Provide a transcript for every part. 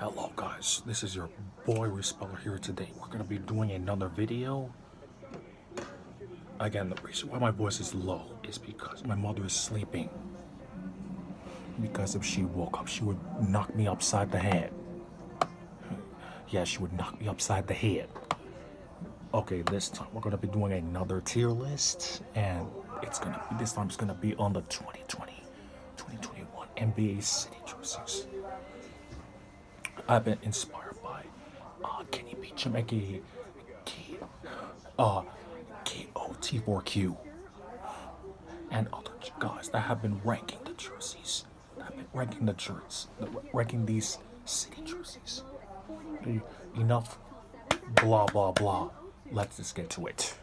Hello guys, this is your boy Respeller here today. We're gonna be doing another video. Again, the reason why my voice is low is because my mother is sleeping. Because if she woke up, she would knock me upside the head. Yeah, she would knock me upside the head. Okay, this time we're gonna be doing another tier list, and it's gonna be this time it's gonna be on the 2020 2021 NBA City jerseys. I've been inspired by uh, Kenny B. K, uh, KOT4Q, and other guys that have been ranking the jerseys, that have been ranking the jerseys, ranking these city jerseys. Enough blah blah blah. Let's just get to it.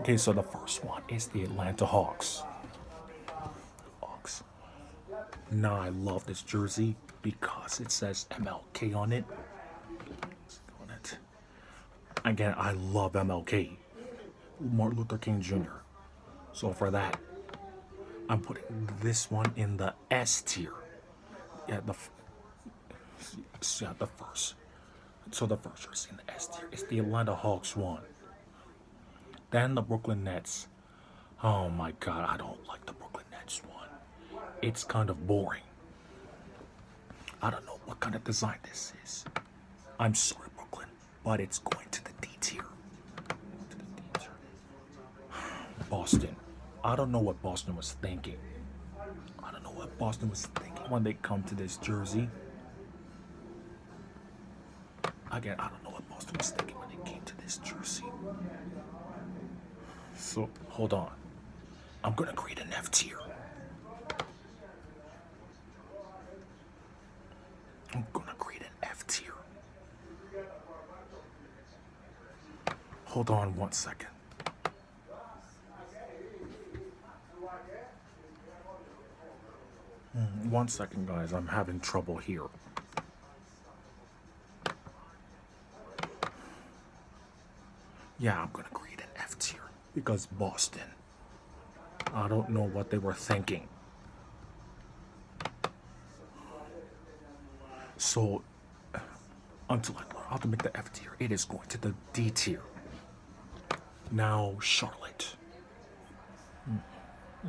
Okay, so the first one is the Atlanta Hawks. Hawks. Now I love this jersey because it says MLK on it. On it. Again, I love MLK. Martin Luther King Jr. So for that, I'm putting this one in the S tier. Yeah, the yeah, the first. So the first jersey in the S tier is the Atlanta Hawks one. Then the Brooklyn Nets. Oh my god, I don't like the Brooklyn Nets one. It's kind of boring. I don't know what kind of design this is. I'm sorry, Brooklyn, but it's going to the D tier. Boston. I don't know what Boston was thinking. I don't know what Boston was thinking when they come to this jersey. Again, I don't know what Boston was thinking when they came to this jersey. So, hold on. I'm gonna create an F tier. I'm gonna create an F tier. Hold on one second. Mm, one second, guys. I'm having trouble here. Yeah, I'm gonna create an F tier because Boston. I don't know what they were thinking. So until I learn how to make the F tier, it is going to the D tier. Now Charlotte.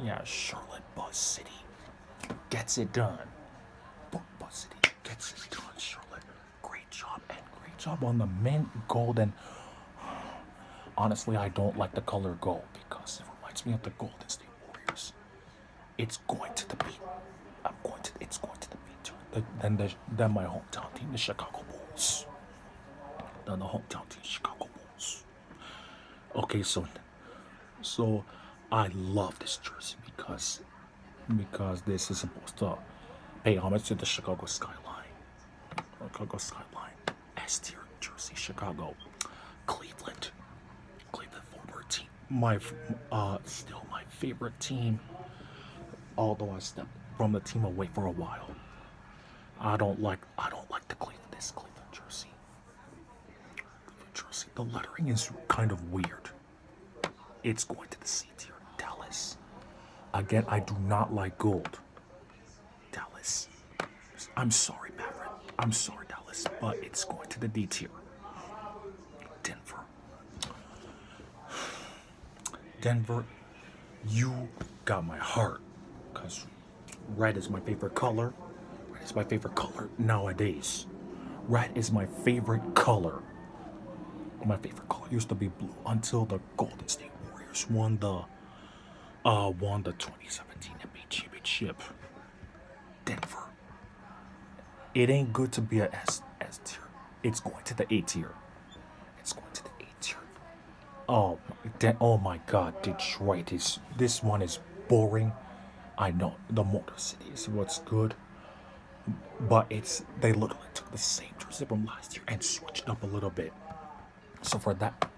Yeah, Charlotte Buzz City gets it done. Buzz City gets it done, Charlotte. Great job and great job on the mint gold and honestly I don't like the color gold because it reminds me of the Golden State Warriors. It's going to the beat. I'm going to it's going to the then the, then my hometown team, the Chicago Bulls. Then the hometown team, Chicago Bulls. Okay, so so I love this jersey because because this is supposed to pay homage to the Chicago skyline. Chicago skyline, S tier jersey, Chicago, Cleveland, Cleveland forward team. My uh, still my favorite team. Although I stepped from the team away for a while. I don't like I don't like the Cleveland this Cleveland jersey. The lettering is kind of weird. It's going to the C tier. Dallas. Again, I do not like gold. Dallas. I'm sorry, Maverick. I'm sorry, Dallas, but it's going to the D tier. Denver. Denver, you got my heart. Because red is my favorite color Red is my favorite color nowadays. Red is my favorite color. My favorite color used to be blue until the Golden State Warriors won the uh won the 2017 NBA championship. Denver. It ain't good to be a S S tier. It's going to the A tier. It's going to the A tier. Oh, oh my God! Detroit is this one is boring. I know the Motor City is what's good but it's they literally took the same jersey from last year and switched up a little bit. So for that,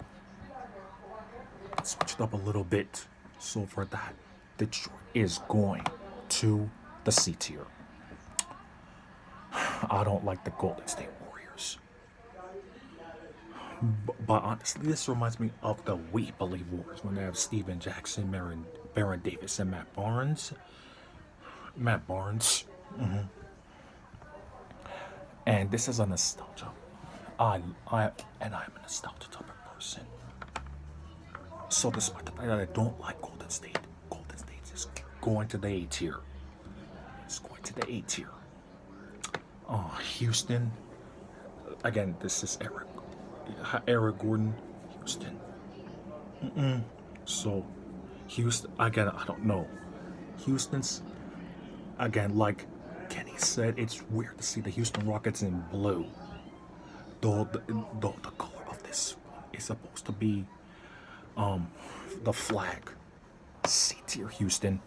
switched up a little bit. So for that, Detroit is going to the C tier. I don't like the Golden State Warriors. But, but honestly, this reminds me of the We Believe Warriors when they have Stephen Jackson, Baron, Baron Davis, and Matt Barnes. Matt Barnes. Mm -hmm And this is a nostalgia. I, I, and I'm a nostalgia type of person. So despite the fact that I don't like Golden State, Golden State is going to the A tier. It's going to the A tier. Oh, Houston. Again, this is Eric. Eric Gordon, Houston. Mm-mm. So, Houston. Again, I don't know. Houston's. Again, like Kenny said, it's weird to see the Houston Rockets in blue. Though the, though the color of this one is supposed to be um the flag. C tier Houston.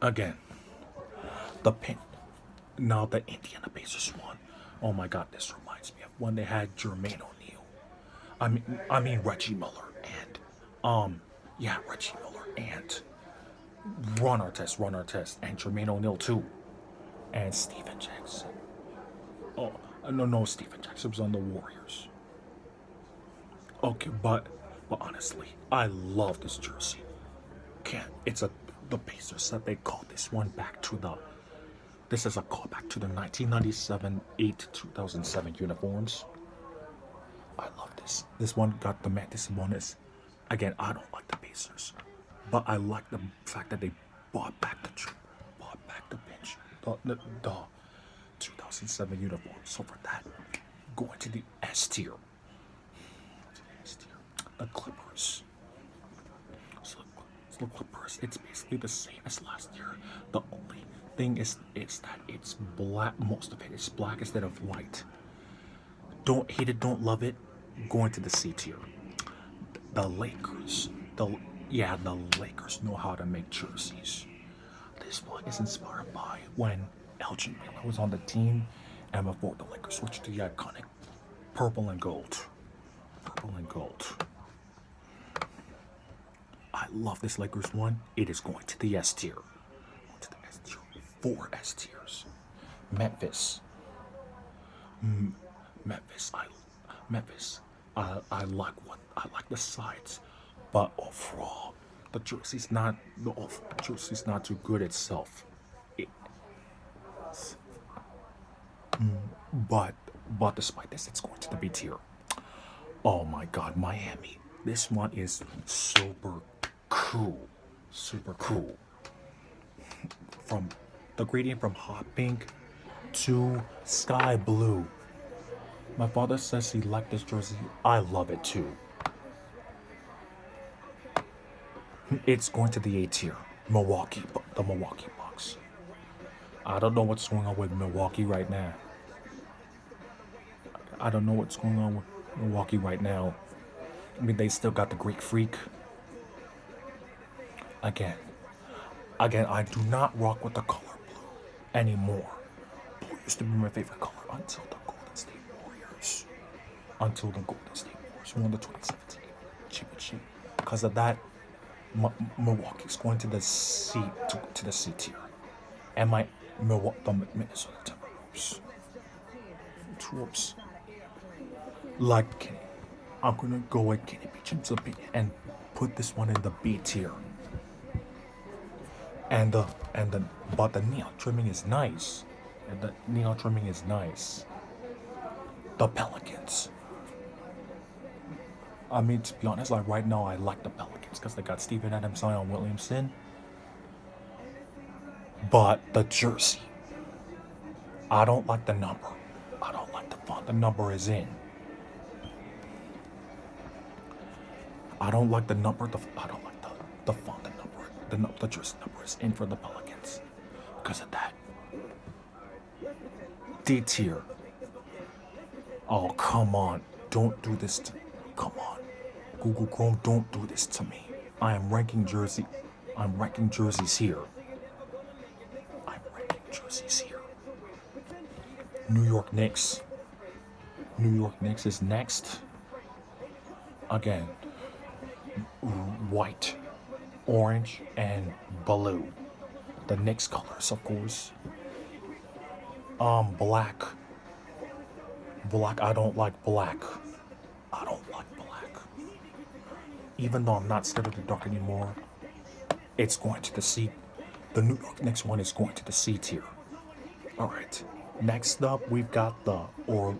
Again, the pin. Now the Indiana Pacers won. Oh my God, this reminds me of when they had Jermaine O'Neal. I mean, I mean Reggie Miller and um, yeah, Reggie Miller and Ron Artest, Ron Artest, and Jermaine O'Neal too, and Stephen Jackson. Oh Uh, no, no, Stephen Jackson was on the Warriors. Okay, but but honestly, I love this jersey. Can't it's a the Pacers said they called this one back to the this is a callback to the 1997 8 2007 uniforms. I love this. This one got the man. This one is again. I don't like the Pacers, but I like the fact that they bought back the bought back the bench the, the, the 2007 uniform. So for that, going to the S tier. The Clippers. So, so the Clippers, it's basically the same as last year. The only thing is is that it's black. Most of it is black instead of white. Don't hate it, don't love it. Going to the C tier. The Lakers. The yeah, the Lakers know how to make jerseys. This one is inspired by when Elgin Baylor was on the team and before the Lakers switched to the iconic purple and gold. Purple and gold. I love this Lakers one. It is going to the S tier. Going to the S tier. Four S tiers. Memphis. M Memphis. I Memphis. I I like what I like the sides, but overall, the jersey's not the off jersey's not too good itself. Mm, but but despite this, it's going to the B tier. Oh my God, Miami. This one is super cool, super cool. From the gradient from hot pink to sky blue. My father says he liked this jersey. I love it too. It's going to the A tier. Milwaukee, the Milwaukee. I don't know what's going on with Milwaukee right now. I don't know what's going on with Milwaukee right now. I mean, they still got the Greek Freak. Again, again, I do not rock with the color blue anymore. Blue used to be my favorite color until the Golden State Warriors. Until the Golden State Warriors won the 2017 championship. Because of that, M Milwaukee's going to the C to, to the C tier, and my Milwaukee, Minnesota Timberwolves. Timberwolves. Like, I'm gonna go with Kenny opinion and put this one in the B tier. And the and the but the neon trimming is nice, and the neon trimming is nice. The Pelicans. I mean, to be honest, like right now, I like the Pelicans because they got Steven Adams, Zion Williamson. But the jersey, I don't like the number. I don't like the font the number is in. I don't like the number. The I don't like the the font the number the the jersey number is in for the Pelicans because of that. D tier. Oh come on! Don't do this to. Come on, Google Chrome. Don't do this to me. I am ranking jersey. I'm ranking jerseys here. Jerseys here. New York Knicks. New York Knicks is next. Again, white, orange, and blue. The Knicks colors, of course. Um, black. Black, I don't like black. I don't like black. Even though I'm not scared of the dark anymore, it's going to the C. The New Knicks one is going to the C tier. Alright. Next up, we've got the or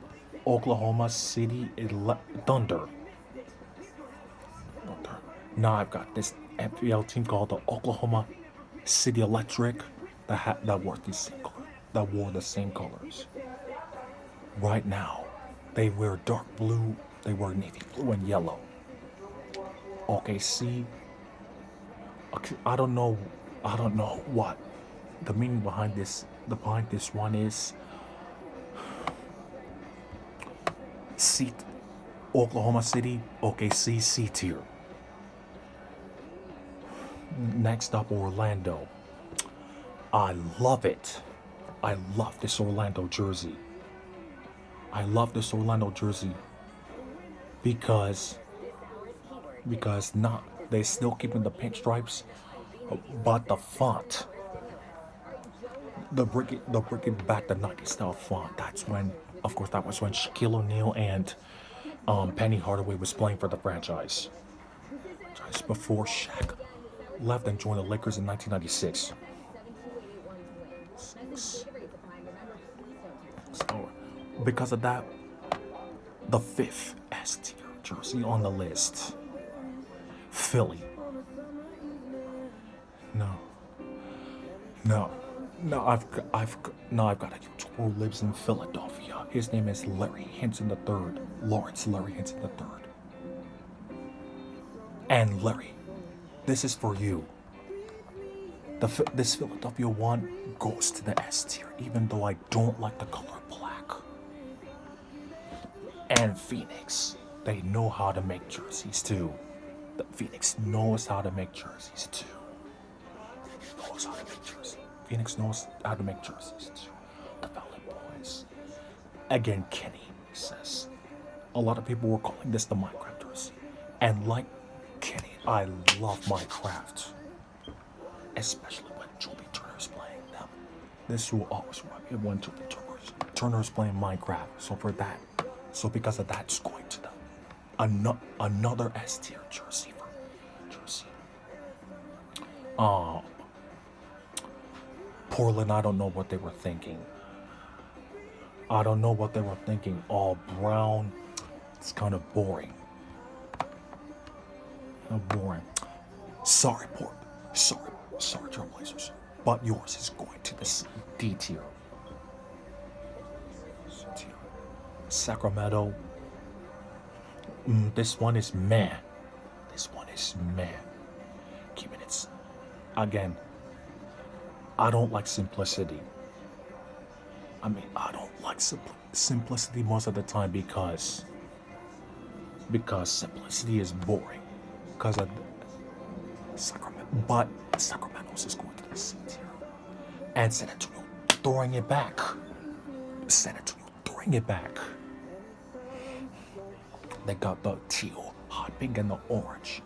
Oklahoma City Ele- Thunder. Thunder. Now I've got this FPL team called the Oklahoma City Electric that ha- that wore the same color, that wore the same colors. Right now, they wear dark blue. They wear navy blue and yellow. OKC. okay, I don't know. I don't know what the meaning behind this. The behind this one is. seat Oklahoma City, OKC C tier. Next up, Orlando. I love it. I love this Orlando jersey. I love this Orlando jersey because because not they still keeping the pinstripes, but the font, the bring the bringing back the 90s style font. That's when, of course, that was when Shaquille O'Neal and um, Penny Hardaway was playing for the franchise. Just before Shaq left and joined the Lakers in 1996. Six. So, because of that, the fifth S tier jersey on the list, Philly. No, no, no. I've g- I've g- no. I've got a YouTuber who lives in Philadelphia. His name is Larry Henson III. Lawrence Larry Henson III. And Larry, this is for you. The, this Philadelphia one goes to the S tier, even though I don't like the color black. And Phoenix, they know how to make jerseys too. The Phoenix knows how to make jerseys too. Knows how to make jerseys. Phoenix knows how to make too. The Valley Boys. Again, Kenny says a lot of people were calling this the Minecraft jersey. And like Kenny, I love Minecraft especially when Joby Turner's playing them. This will always remind me of when Joby Turner's, Turner's playing Minecraft. So for that, so because of that, it's going to the ano- another S tier jersey for jersey. Uh, Portland, I don't know what they were thinking. I don't know what they were thinking. All brown, it's kind of boring. Kind of boring. Sorry, Port. Sorry, sorry, Trailblazers. But yours is going to the C- D tier. Sacramento. Mm, this one is man. This one is man. Keeping it. Again, I don't like simplicity. I mean, I don't like simpl- simplicity most of the time because because simplicity is boring. Because of Sacramento, but Sacramento's is going to the C tier, and San Antonio throwing it back. San Antonio throwing it back. They got the teal, hot pink, and the orange.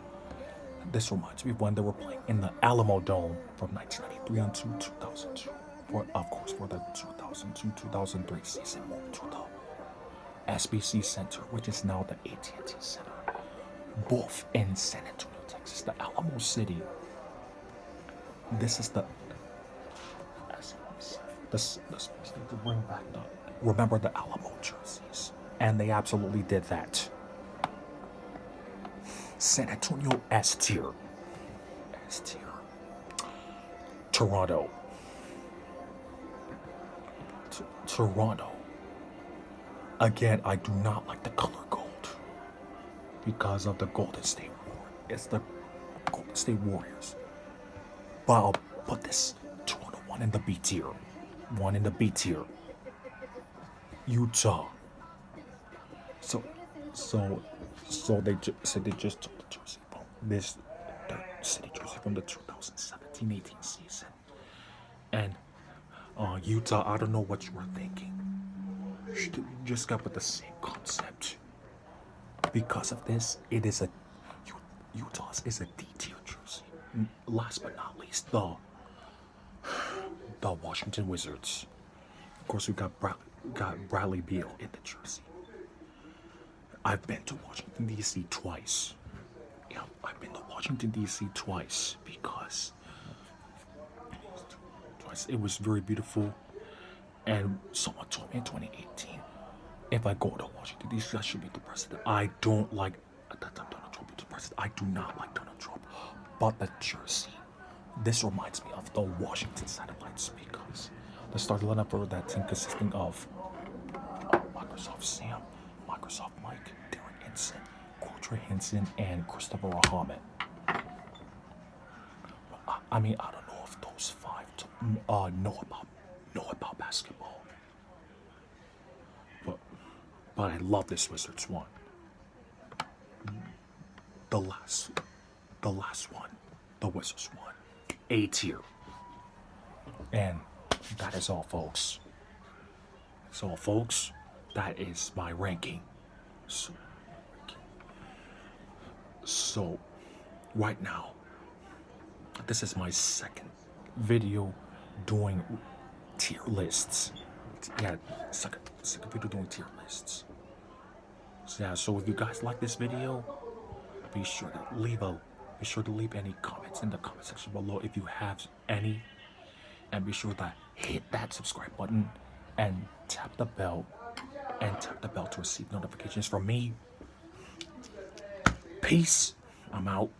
This reminds me of when they were playing in the Alamo Dome from 1993 until 2002. For, of course, for the 2002-2003 season, moved to the SBC Center, which is now the AT&T Center, both in San Antonio, Texas, the Alamo City. This is the this this need to bring back the remember the Alamo jerseys, and they absolutely did that. San Antonio S tier, S tier. Toronto, T- Toronto. Again, I do not like the color gold because of the Golden State War. It's the Golden State Warriors. But I'll put this Toronto one in the B tier, one in the B tier. Utah. So, so, so they so they just took the jersey from this the city jersey from the 2017-18 season, and uh, Utah. I don't know what you were thinking. You just got with the same concept. Because of this, it is a Utah's is a tier jersey. Mm, Last but not least, the the Washington Wizards. Of course, we got Bra- got Bradley Beal in the jersey. I've been to Washington D.C. twice. Yeah, I've been to Washington D.C. twice because twice it was very beautiful. And someone told me in 2018, if I go to Washington D.C., I should be the president. I don't like at that time Donald Trump was the president. I do not like Donald Trump, but the jersey. This reminds me of the Washington Satellites because the starting lineup for that team consisting of Microsoft Sam, Microsoft Mike, Darren Henson, Quadra Henson, and Christopher Ahmed. I, mean, I don't know if those five uh, know about know about basketball, but but I love this Wizards one. The last, the last one, the Wizards one, A tier, and that is all, folks. So, folks, that is my ranking. So, so right now, this is my second video doing tier lists. Yeah, second, second video doing tier lists. So yeah, so if you guys like this video, be sure to leave a be sure to leave any comments in the comment section below if you have any and be sure to hit that subscribe button and tap the bell and tap the bell to receive notifications from me. Peace. I'm out